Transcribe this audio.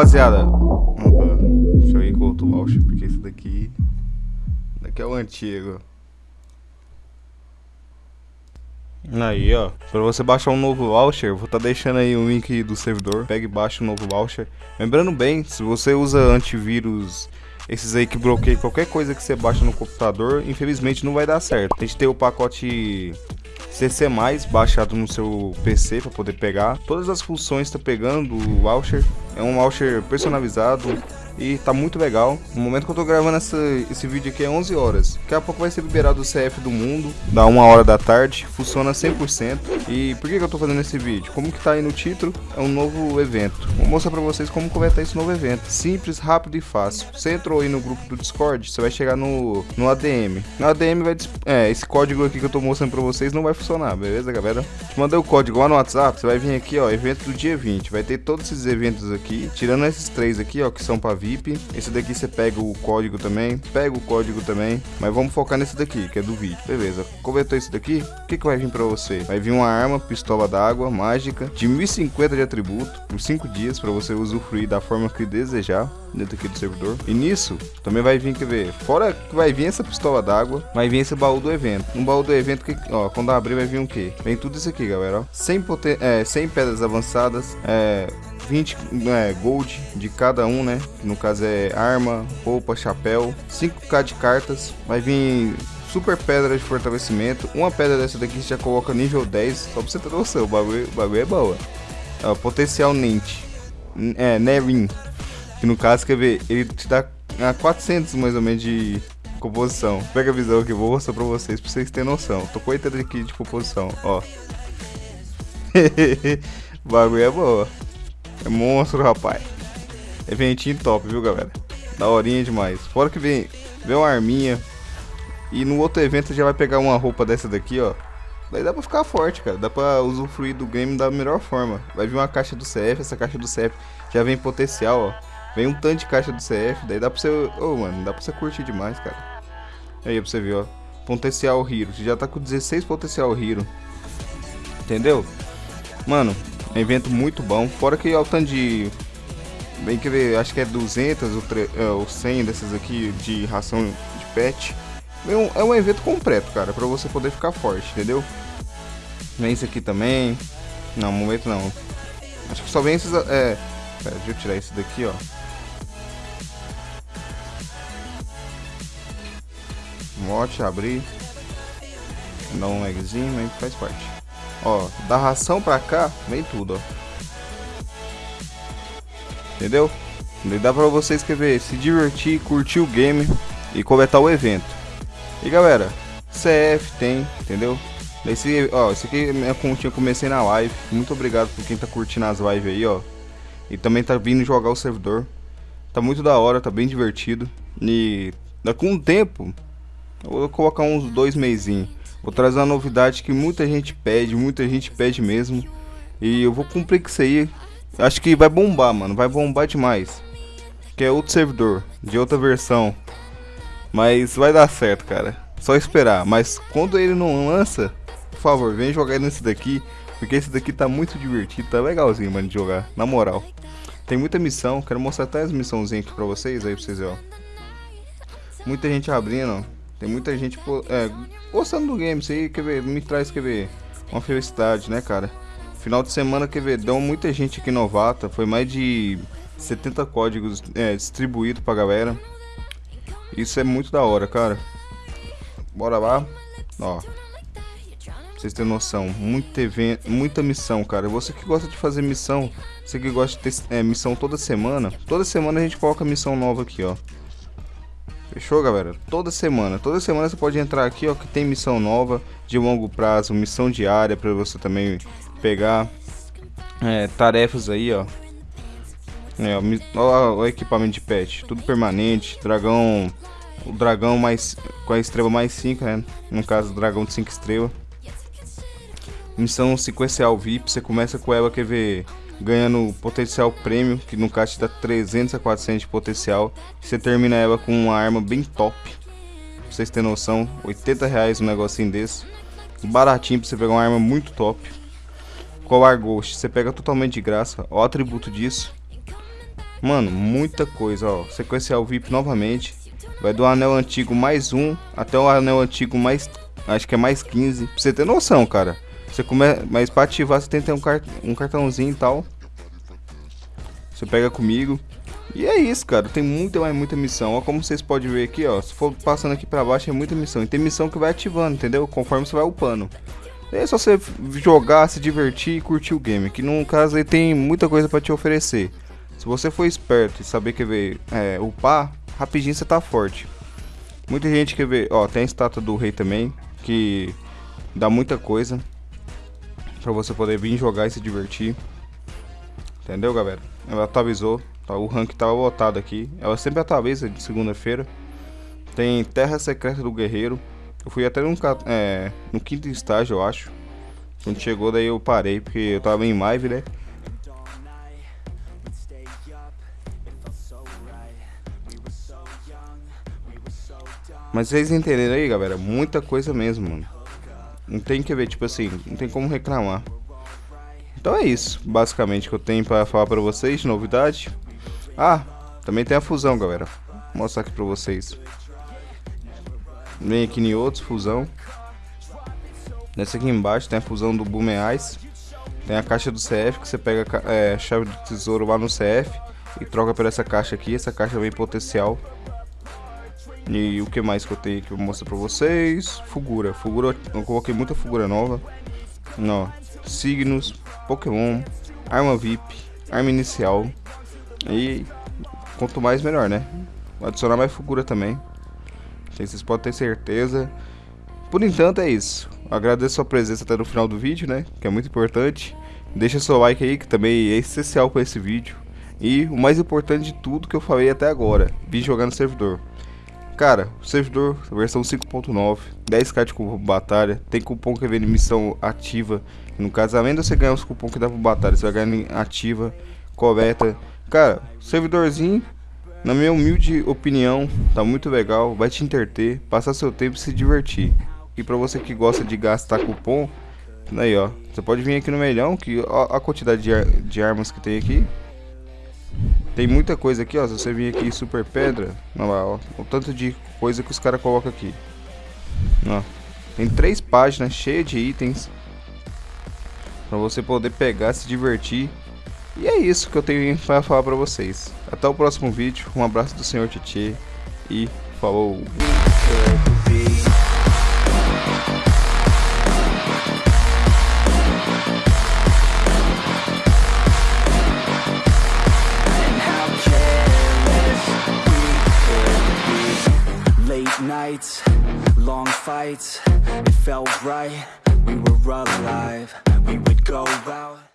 rapaziada. Opa, deixa eu ir com outro voucher, porque esse daqui. Daqui é o antigo. Aí, ó. Pra você baixar um novo voucher, vou estar tá deixando aí o link do servidor. Pega e baixa o um novo voucher. Lembrando bem, se você usa antivírus, esses aí que bloqueiam qualquer coisa que você baixa no computador, infelizmente não vai dar certo. Tem que ter o pacote CC+, baixado no seu PC para poder pegar. Todas as funções está pegando o voucher. É um voucher personalizado e tá muito legal. No momento que eu tô gravando essa, esse vídeo aqui é 11 horas. Daqui a pouco vai ser liberado o CF do mundo, da 1 hora da tarde, funciona 100%. E por que, que eu tô fazendo esse vídeo? Como que tá aí no título, é um novo evento. Vou mostrar pra vocês como começar esse novo evento. Simples, rápido e fácil. Você entrou aí no grupo do Discord, você vai chegar no, no ADM. No ADM vai... É, esse código aqui que eu tô mostrando pra vocês não vai funcionar, beleza, galera? Te mandei o código lá no WhatsApp, você vai vir aqui, ó, evento do dia 20. Vai ter todos esses eventos aqui, tirando esses três aqui, ó, que são pra vir Esse daqui você pega o código também, pega o código também, mas vamos focar nesse daqui, que é do vídeo. Beleza, completou esse daqui, o que, que vai vir pra você? Vai vir uma arma, pistola d'água, mágica, de 1050 de atributo, por 5 dias, pra você usufruir da forma que desejar dentro aqui do servidor. E nisso, também vai vir, quer ver, fora que vai vir essa pistola d'água, vai vir esse baú do evento. Um baú do evento que, ó, quando abrir vai vir o um quê? Vem tudo isso aqui, galera, ó. 100, poten é, 100 pedras avançadas, é, 20 é, gold de cada um, né? No caso é arma, roupa, chapéu. 5k de cartas. Vai vir super pedra de fortalecimento. Uma pedra dessa daqui já coloca nível 10. Só pra você ter noção, o bagulho, o bagulho é boa. É, potencial Nint. É, Nerin. Que no caso, quer ver, ele te dá a 400 mais ou menos de composição. Pega a visão aqui, vou mostrar pra vocês, pra vocês terem noção. Tô com 80 aqui de composição, ó. o bagulho é boa. É monstro, rapaz. Eventinho top, viu, galera? Da horinha demais. Fora que vem, vem uma arminha. E no outro evento já vai pegar uma roupa dessa daqui, ó. Daí dá pra ficar forte, cara. Dá pra usufruir do game da melhor forma. Vai vir uma caixa do CF. Essa caixa do CF já vem potencial, ó. Vem um tanto de caixa do CF. Daí dá pra você... Ô, oh, mano, dá pra você curtir demais, cara. Aí, pra você ver, ó. Potencial Hero. Você já tá com 16 potencial Hero. Entendeu? Mano, um evento muito bom. Fora que o tanto de. Bem que ver, acho que é 200 ou, tre... é, ou 100 dessas aqui de ração de pet. É um, é um evento completo, cara, pra você poder ficar forte, entendeu? Vem esse aqui também. Não, momento não. Acho que só vem esses. É. Pera, deixa eu tirar esse daqui, ó. Mote, abrir. Dá um lagzinho, mas faz parte. Ó, da ração pra cá, vem tudo, ó. Entendeu? E dá pra você escrever, se divertir, curtir o game e coletar o evento. E galera, CF tem, entendeu? Esse, ó, esse aqui é minha continha, comecei na live. Muito obrigado por quem tá curtindo as lives aí, ó. E também tá vindo jogar o servidor. Tá muito da hora, tá bem divertido. E daqui um tempo, eu vou colocar uns dois meizinhos. Vou trazer uma novidade que muita gente pede, muita gente pede mesmo. E eu vou cumprir com isso aí. Acho que vai bombar, mano. Vai bombar demais. Que é outro servidor, de outra versão. Mas vai dar certo, cara. Só esperar. Mas quando ele não lança, por favor, vem jogar nesse daqui. Porque esse daqui tá muito divertido, tá legalzinho, mano, de jogar. Na moral. Tem muita missão. Quero mostrar até as missãozinhas aqui pra vocês. Aí pra vocês ó. Muita gente abrindo, ó. Tem muita gente é, gostando do game, isso aí quer ver, me traz quer ver, uma felicidade, né, cara? Final de semana, quer ver, deu muita gente aqui novata, foi mais de 70 códigos é, distribuídos pra galera. Isso é muito da hora, cara. Bora lá, ó. Pra vocês terem noção, muita, muita missão, cara. Você que gosta de fazer missão, você que gosta de ter é, missão toda semana, toda semana a gente coloca missão nova aqui, ó. Fechou, galera? Toda semana. Toda semana você pode entrar aqui, ó, que tem missão nova de longo prazo, missão diária para você também pegar é, tarefas aí, ó. É, ó, ó, o equipamento de pet, tudo permanente, dragão, o dragão mais com a estrela mais 5, né? No caso, dragão de 5 estrelas. Missão sequencial VIP, você começa com ela, quer ver ganhando potencial prêmio, que no caso dá 300 a 400 de potencial. Você termina ela com uma arma bem top. Pra vocês terem noção, 80 reais um negocinho desse. Baratinho pra você pegar uma arma muito top. Colar Ghost, você pega totalmente de graça. O atributo disso. Mano, muita coisa, ó. Sequencial VIP novamente. Vai do anel antigo mais um até o anel antigo mais. Acho que é mais 15. Pra você ter noção, cara. Você come... Mas pra ativar você tem que ter um, cart... um cartãozinho e tal. Você pega comigo. E é isso, cara. Tem muita, mas muita missão. Ó, como vocês podem ver aqui, ó. Se for passando aqui pra baixo, é muita missão. E tem missão que vai ativando, entendeu? Conforme você vai upando. É só você jogar, se divertir e curtir o game. Que no caso aí tem muita coisa pra te oferecer. Se você for esperto e saber que ver é, upar, rapidinho você tá forte. Muita gente quer ver, ó, tem a estátua do rei também, que dá muita coisa para você poder vir jogar e se divertir. Entendeu, galera? Ela atualizou, tá, o rank tava botado aqui. Ela sempre atualiza de segunda-feira. Tem Terra Secreta do Guerreiro. Eu fui até no, é, no quinto estágio, eu acho. Quando chegou, daí eu parei, porque eu tava em live, né? Mas vocês entenderam aí, galera? Muita coisa mesmo, mano. Não tem que ver, tipo assim, não tem como reclamar. Então é isso, basicamente, que eu tenho pra falar pra vocês de novidade. Ah, também tem a fusão, galera. Vou mostrar aqui pra vocês. Vem aqui em outros, fusão. Nessa aqui embaixo tem a fusão do Boomeais. Tem a caixa do CF, que você pega é, a chave do tesouro lá no CF e troca por essa caixa aqui. Essa caixa vem potencial. E o que mais que eu tenho que eu vou mostrar pra vocês? Fugura. Fugura, eu coloquei muita figura nova. Não, signos, Pokémon, arma VIP, arma inicial. E quanto mais melhor, né? Vou adicionar mais figura também. Vocês podem ter certeza. Por enquanto é isso. Agradeço a sua presença até no final do vídeo, né? Que é muito importante. Deixa seu like aí, que também é essencial para esse vídeo. E o mais importante de tudo que eu falei até agora, vir jogar no servidor. Cara, servidor versão 5.9, 10k de cupom batalha, tem cupom que vem de missão ativa. No caso, além de você ganhar os cupom que dá pra batalha, você vai ganhar ativa, coleta. Cara, servidorzinho, na minha humilde opinião, tá muito legal, vai te entreter, passar seu tempo e se divertir. E pra você que gosta de gastar cupom, aí ó, você pode vir aqui no melhão, que ó, a quantidade de, ar de armas que tem aqui, tem muita coisa aqui, ó. Se você vir aqui super pedra, olha lá, ó. O tanto de coisa que os caras colocam aqui. Ó. Tem três páginas cheias de itens. Pra você poder pegar, se divertir. E é isso que eu tenho para falar pra vocês. Até o próximo vídeo. Um abraço do Senhor Titi. E falou. Fights, it felt right, we were alive, we would go out